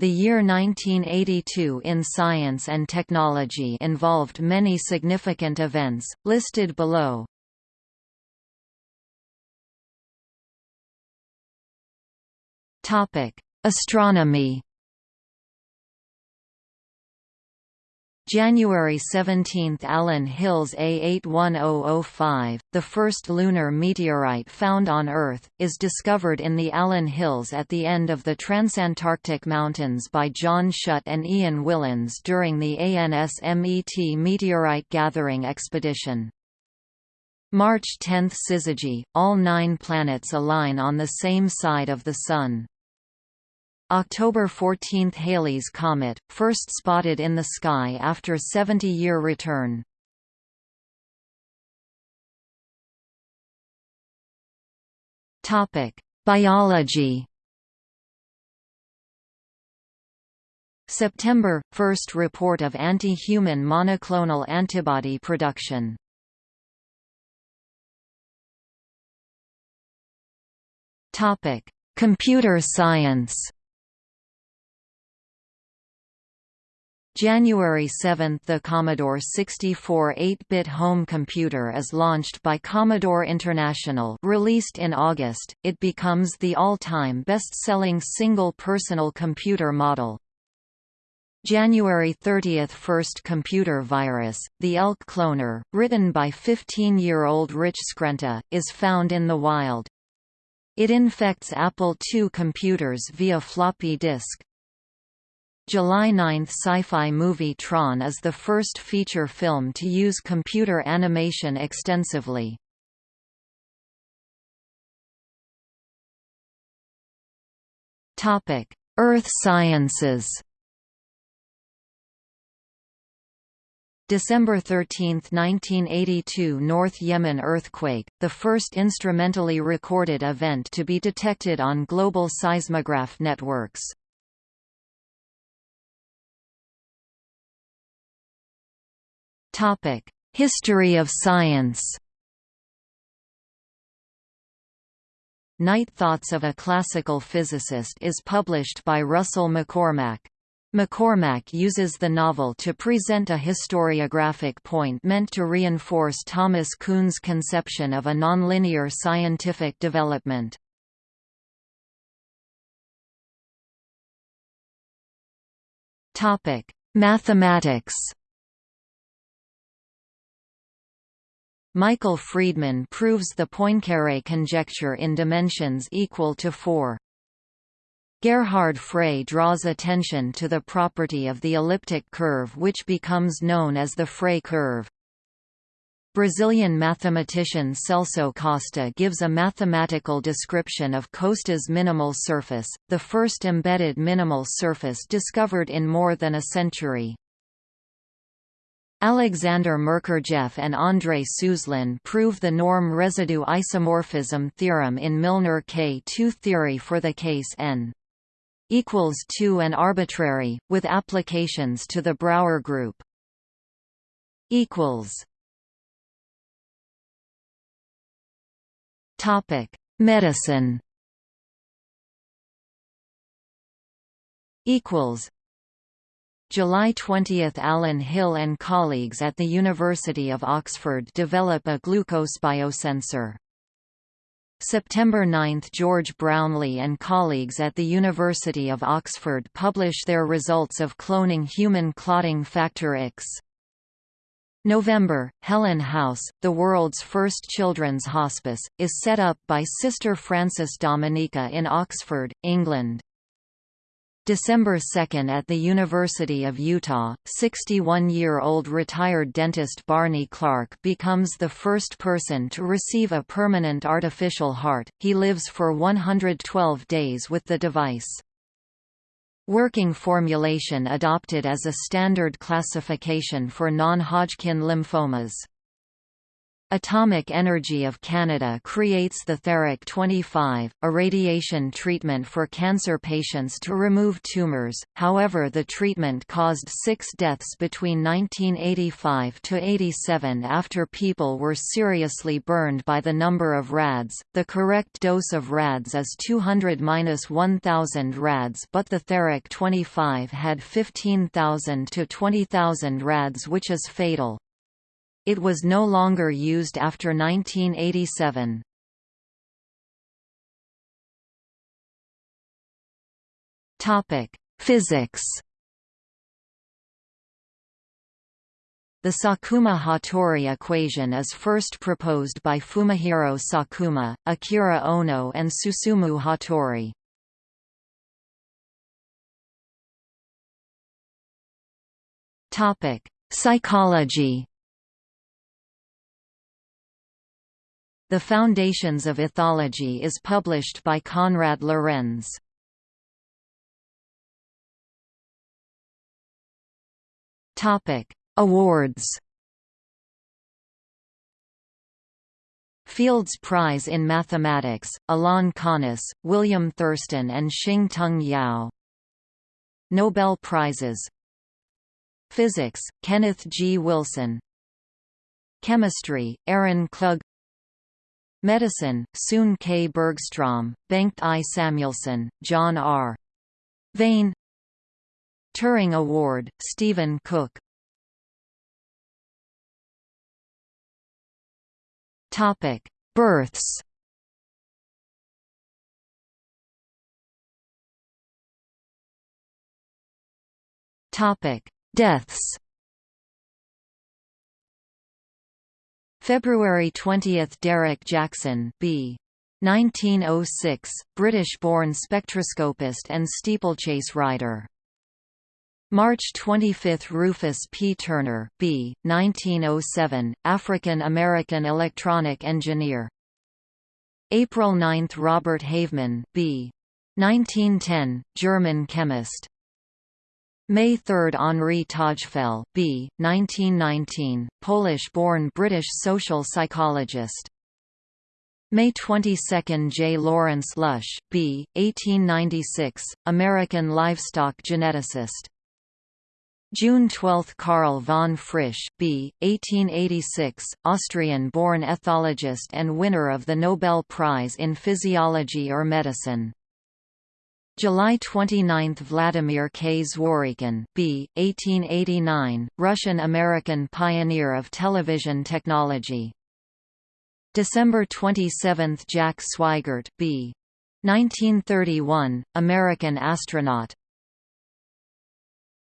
The year 1982 in science and technology involved many significant events, listed below. Astronomy January 17 – Allan Hills A81005, the first lunar meteorite found on Earth, is discovered in the Allen Hills at the end of the Transantarctic Mountains by John Schutt and Ian Whillans during the ANSMET meteorite gathering expedition. March 10 – Syzygy, all nine planets align on the same side of the Sun. October 14 – Halley's Comet, first spotted in the sky after 70-year return. Biology. September – First report of anti-human monoclonal antibody production. Computer science January 7 – The Commodore 64 8-bit home computer is launched by Commodore International released in August, it becomes the all-time best-selling single personal computer model. January 30 – First computer virus, the ELK cloner, written by 15-year-old Rich Skrenta, is found in the wild. It infects Apple II computers via floppy disk. July 9 sci-fi movie Tron is the first feature film to use computer animation extensively. Earth sciences December 13, 1982 North Yemen earthquake, the first instrumentally recorded event to be detected on global seismograph networks. History of science Night Thoughts of a Classical Physicist is published by Russell McCormmach. McCormmach uses the novel to present a historiographic point meant to reinforce Thomas Kuhn's conception of a nonlinear scientific development. Mathematics Michael Freedman proves the Poincaré conjecture in dimensions equal to 4. Gerhard Frey draws attention to the property of the elliptic curve which becomes known as the Frey curve. Brazilian mathematician Celso Costa gives a mathematical description of Costa's minimal surface, the first embedded minimal surface discovered in more than a century. Alexander Merkurjev and Andrei Suslin prove the norm residue isomorphism theorem in Milnor K2 theory for the case n equals 2 and arbitrary, with applications to the Brauer group. Topic: Medicine. Equals July 20 – Alan Hill and colleagues at the University of Oxford develop a glucose biosensor. September 9 – George Brownlee and colleagues at the University of Oxford publish their results of cloning human clotting factor X. November – Helen House, the world's first children's hospice, is set up by Sister Frances Dominica in Oxford, England. December 2 at the University of Utah, 61-year-old retired dentist Barney Clark becomes the first person to receive a permanent artificial heart, he lives for 112 days with the device. Working formulation adopted as a standard classification for non-Hodgkin lymphomas. Atomic Energy of Canada creates the Therac 25, a radiation treatment for cancer patients to remove tumors, however the treatment caused six deaths between 1985–87 after people were seriously burned by the number of rads. The correct dose of rads is 200–1000 rads but the Therac 25 had 15,000 to 20,000 rads which is fatal. It was no longer used after 1987. Topic: Physics. The Sakuma-Hattori equation is first proposed by Fumihiro Sakuma, Akira Ono and Susumu Hattori. Topic: Psychology. The Foundations of Ethology is published by Konrad Lorenz. Topic: Awards. Fields Prize in Mathematics, Alain Connes, William Thurston and Shing-Tung Yau. Nobel Prizes Physics, Kenneth G. Wilson Chemistry, Aaron Klug Medicine, Sune K. Bergstrom, Bengt I. Samuelsson, John R. Vane Turing Award, Stephen Cook Births. Topic: Deaths. February 20 – Derek Jackson B. 1906, British-born spectroscopist and steeplechase rider. March 25 – Rufus P. Turner B. 1907, African-American electronic engineer. April 9 – Robert Havemann B. 1910, German chemist. May 3 – Henri Tajfel B. 1919, Polish-born British social psychologist. May 22 – J. Lawrence Lush, B. 1896, American livestock geneticist. June 12 – Karl von Frisch, B. 1886, Austrian-born ethologist and winner of the Nobel Prize in Physiology or Medicine. July 29 – Vladimir K. Zworykin B. 1889, Russian-American pioneer of television technology. December 27 – Jack Swigert B. 1931, American astronaut